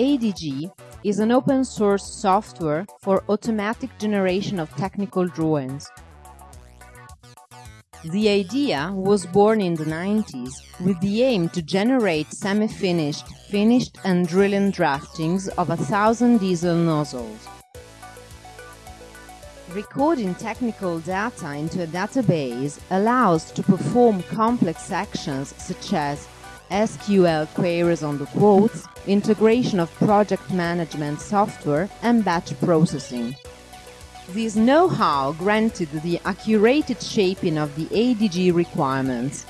ADG is an open source software for automatic generation of technical drawings. The idea was born in the 90s with the aim to generate semi-finished, finished and drilling draftings of a thousand diesel nozzles. Recording technical data into a database allows to perform complex actions such as SQL queries on the quotes, integration of project management software and batch processing. This know-how granted the accurate shaping of the ADG requirements.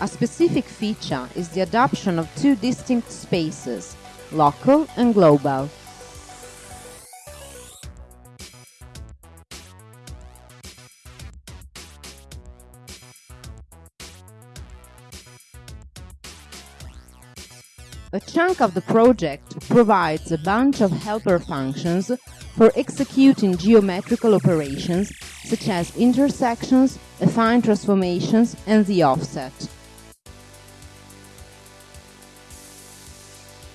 A specific feature is the adoption of two distinct spaces, local and global. A chunk of the project provides a bunch of helper functions for executing geometrical operations such as intersections, affine transformations and the offset.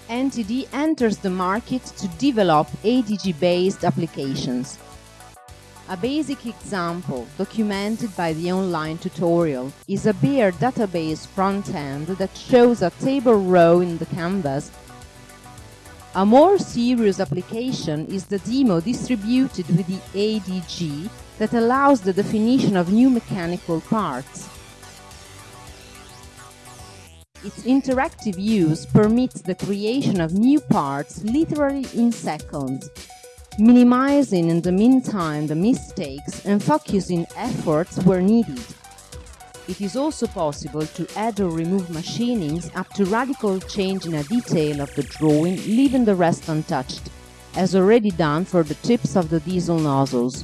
NTD enters the market to develop ADG-based applications. A basic example, documented by the online tutorial, is a Beer database front-end that shows a table row in the canvas. A more serious application is the demo distributed with the ADG that allows the definition of new mechanical parts. Its interactive use permits the creation of new parts literally in seconds, minimizing in the meantime the mistakes and focusing efforts where needed. It is also possible to add or remove machinings up to radical change in a detail of the drawing, leaving the rest untouched, as already done for the tips of the diesel nozzles.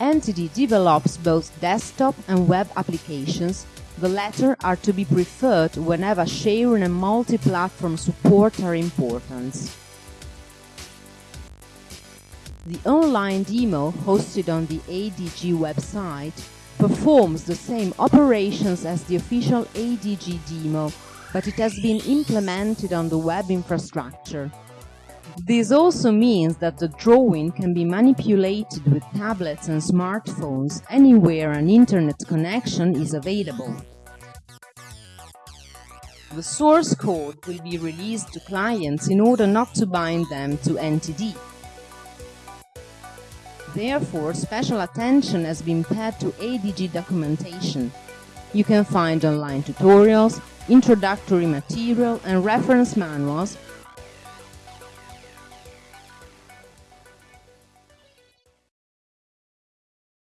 NTD develops both desktop and web applications the latter are to be preferred whenever sharing and multi-platform support are important. The online demo hosted on the ADG website performs the same operations as the official ADG demo, but it has been implemented on the web infrastructure. This also means that the drawing can be manipulated with tablets and smartphones anywhere an internet connection is available. The source code will be released to clients in order not to bind them to NTD. Therefore, special attention has been paid to ADG documentation. You can find online tutorials, introductory material and reference manuals